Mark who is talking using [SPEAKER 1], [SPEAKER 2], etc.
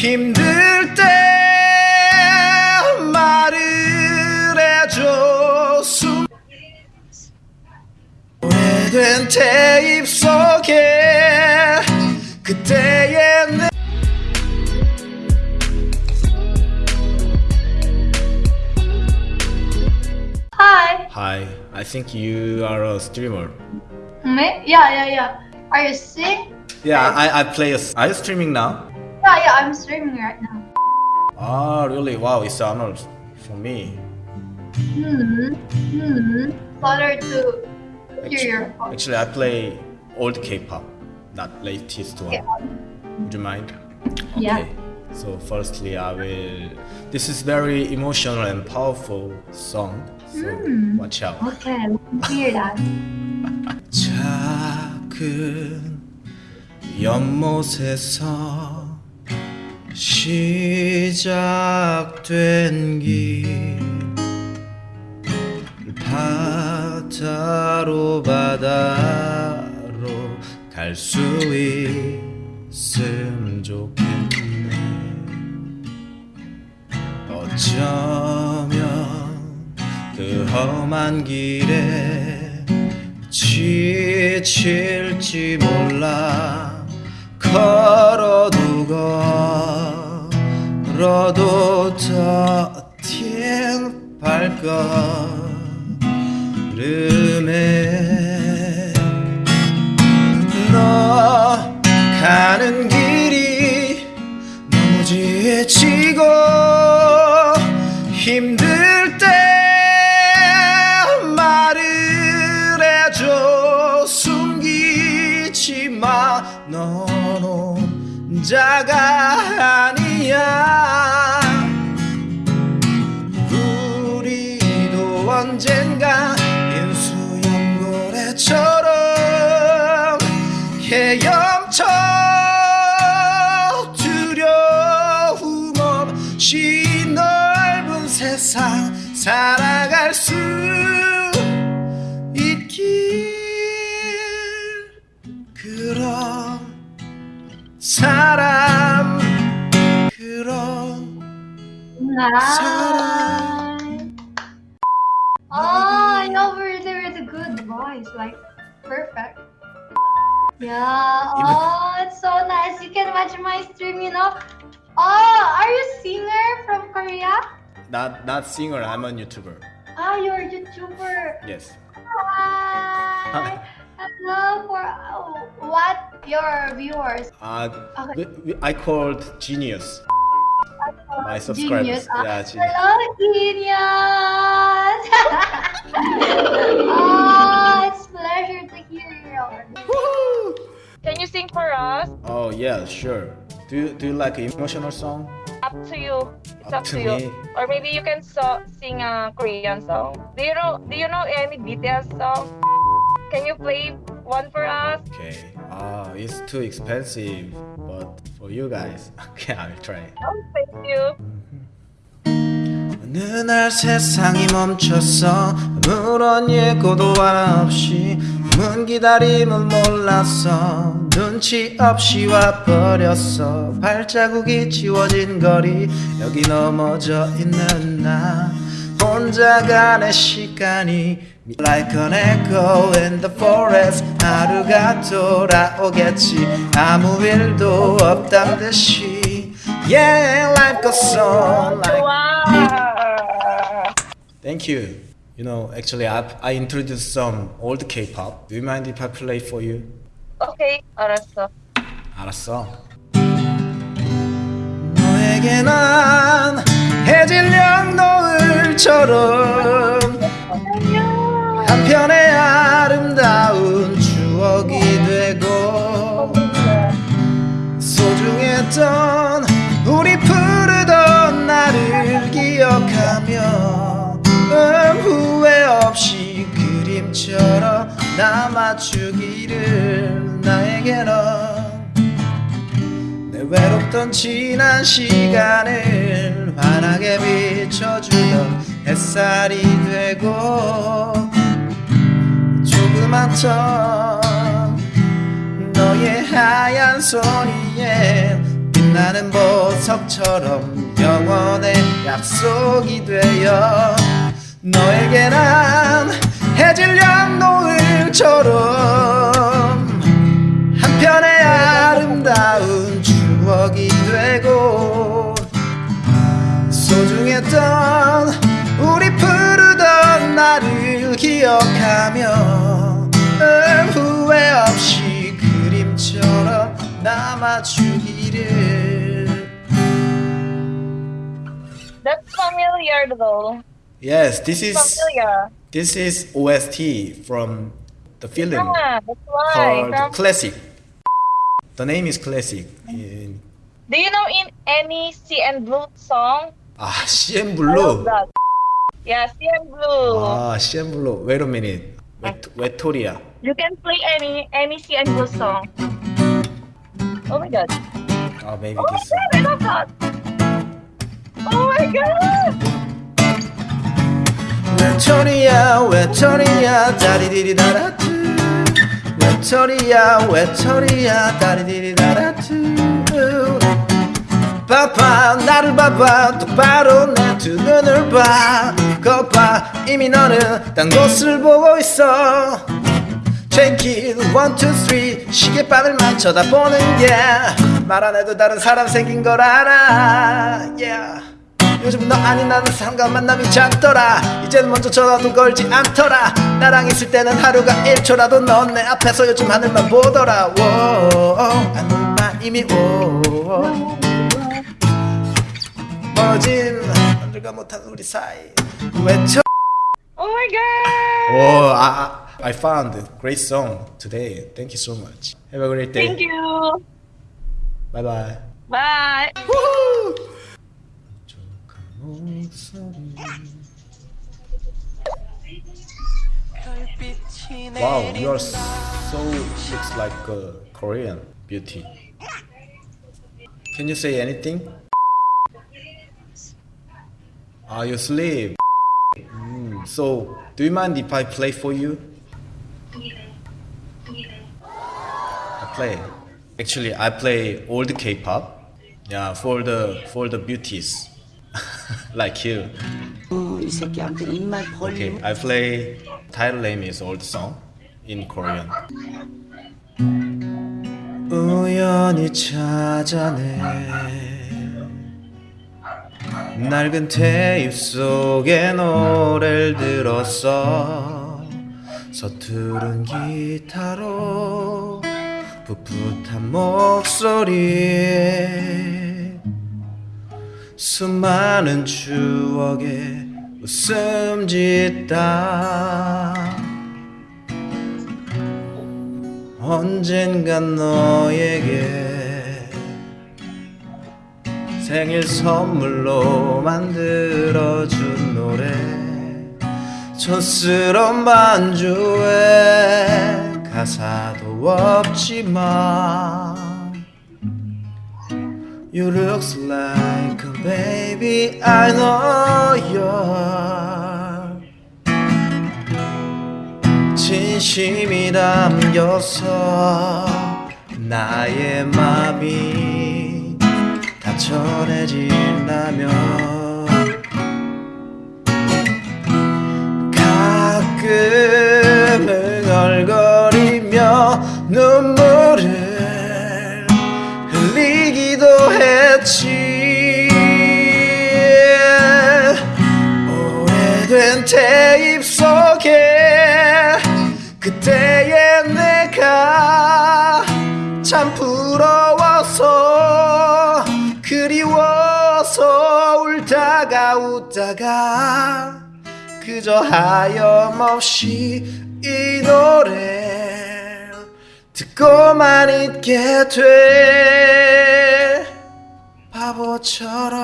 [SPEAKER 1] 힘들 때 말을 해줘 숨 오래된 테이프 속에 그때의 내
[SPEAKER 2] Hi.
[SPEAKER 1] Hi, I think you are a streamer.
[SPEAKER 2] Me? Yeah, yeah, yeah. Are you sing?
[SPEAKER 1] Yeah, I, I play a... Are you streaming now?
[SPEAKER 2] Yeah, yeah, I'm streaming right now.
[SPEAKER 1] Ah, really? Wow, it's an honor for me.
[SPEAKER 2] Hmm. Hmm. Better to hear your voice.
[SPEAKER 1] Actually, I play old K-pop, not latest one.
[SPEAKER 2] Yeah.
[SPEAKER 1] Would you mind?
[SPEAKER 2] Yeah.
[SPEAKER 1] So firstly, I will. This is very emotional and powerful song. So
[SPEAKER 2] Hmm.
[SPEAKER 1] watch out.
[SPEAKER 2] Okay, let me hear that.
[SPEAKER 1] 작은 연못에서 시작된 길 바다로 바다로 갈 수 있음 좋겠네. 어쩌면 그 험한 길에 지칠지 몰라 걸어도 걸어도 더딘 발걸음에 너 가는 길이 너무 지치고 힘들 때 말을 해줘. 숨기지 마넌 혼자가 헤엄쳐 두려움 없이 넓은 세상 살아갈 수 있길 그런 사람 그런
[SPEAKER 2] Nice. Oh, you have really, really good voice. Like, perfect. Yeah. Oh, it's so nice. You can watch my stream, you know. Oh, are you a singer from Korea?
[SPEAKER 1] not not singer I'm a YouTuber
[SPEAKER 2] Ah, you're a YouTuber.
[SPEAKER 1] yes
[SPEAKER 2] Hi. Hello for oh, what your viewers.
[SPEAKER 1] uh,
[SPEAKER 2] Okay.
[SPEAKER 1] we- we- I called Genius my subscribers
[SPEAKER 2] Genius. Ah,
[SPEAKER 1] yeah Genius.
[SPEAKER 2] Hello, genius.
[SPEAKER 1] yeah, sure. Do you do you like emotional song?
[SPEAKER 3] Up to you. It's
[SPEAKER 1] Up
[SPEAKER 3] up,
[SPEAKER 1] to
[SPEAKER 3] to, you.
[SPEAKER 1] me.
[SPEAKER 3] Or maybe you can so- sing a Korean song. Do you know? Do you know any BTS song? Can you play one for us?
[SPEAKER 1] Okay. Ah, it's too expensive, but for you guys, okay, I'll try.
[SPEAKER 3] Oh, thank you.
[SPEAKER 1] 어느 날 세상이 멈췄어 아무런 예고도 하나 없이 문 기다림은 몰랐어 눈치 없이 와버렸어 발자국이 지워진 거리 여기 넘어져 있는 나 혼자 가는 시간이 Like an echo in the forest 하루가 돌아오겠지 아무 일도 없단 듯이 Yeah like a song like. Thank you. You know, actually, I I introduced some old K-pop. Do you mind if I play for you?
[SPEAKER 3] Okay, 알았어.
[SPEAKER 1] 알았어. 너에게 난 해질녘 노을처럼 한편의 아름다운 추억이 되고 소중했던 우리 푸르던 나를 기억하며 음, 후회 없이 그림처럼 남아주기를 나에게는 내 외롭던 지난 시간을 환하게 비춰주던 햇살이 되고 조그만 턴 너의 하얀 손 위에 빛 나는 보석처럼 영원의 약속이 되어 너에게 난 해질녘 노을처럼 한편의 아름다운 추억이 되고 소중했던 우리 푸르던 나를 기억하며 늘 후회 없이 그림처럼 남아주기를
[SPEAKER 3] That's familiar though.
[SPEAKER 1] Yes, this is
[SPEAKER 3] Familiar.
[SPEAKER 1] this is OST from the film
[SPEAKER 3] Yeah, that's why.
[SPEAKER 1] called
[SPEAKER 3] From-
[SPEAKER 1] Classic. The name is Classic. In,
[SPEAKER 3] Do you know in any C and Blue song?
[SPEAKER 1] 아, CM
[SPEAKER 3] I love
[SPEAKER 1] Blue.
[SPEAKER 3] that. Yeah, C and Blue.
[SPEAKER 1] 아, CM Blue. Wait a minute. Wet, Wetoria.
[SPEAKER 3] You can play any any C and Blue song. Oh my god.
[SPEAKER 1] Oh, maybe
[SPEAKER 3] Oh my
[SPEAKER 1] this.
[SPEAKER 3] god, I love that. Oh my god.
[SPEAKER 1] 외톨이야 외톨이야 다리디리다라투 외톨이야 외톨이야 다리디리다라투 봐봐 나를 봐봐 똑바로 내 두 눈을 봐. 거봐 이미 너는 딴 곳을 보고 있어. Check it 시계바늘만 쳐다보는 게. 말 안 해도 다른 사람 생긴 걸 알아. Yeah. 요즘 너 아닌 나는 사람과 만남이 잦더라 이제는 먼저 전화도 걸지 않더라 나랑 있을 때는 하루가 1초라도 넌 내 앞에서 요즘 하늘만 보더라 워 하늘만 이미 오 멀어진 남들과 못한 우리 사이 외쳐
[SPEAKER 3] Oh my god.
[SPEAKER 1] Oh, I, found a great song today. Thank you so much. Have a great day.
[SPEAKER 3] Thank you.
[SPEAKER 1] Bye bye.
[SPEAKER 3] Bye.
[SPEAKER 1] Wow, you are so looks like a Korean beauty. Can you say anything? Are you sleep. Mm, so, do you mind if I play for you? I play. Actually, I play old K-pop. Yeah, for the for the beauties like you.
[SPEAKER 4] 어, 이 새끼한테 입만
[SPEAKER 1] Okay,
[SPEAKER 4] 벌리면
[SPEAKER 1] I play title name is old song in Korean. 우연히 찾아내 낡은 테이프 속에 노래를 들었어 서투른 기타로 풋풋한 목소리 수많은 추억에 웃음 짓다. 언젠간 너에게 생일 선물로 만들어준 노래 촌스러운 반주에 가사도 없지만 You look like a baby I know you're 진심이 담겨서 나의 맘이 다 전해진다면 가끔 흥얼거리며 눈물을 흘리기도 했지. 오래된 테이프 속에 그때의 내가 참 부러워서 그리워서 울다가 웃다가 그저 하염없이 이 노래 듣고만 있게 돼. 바보처럼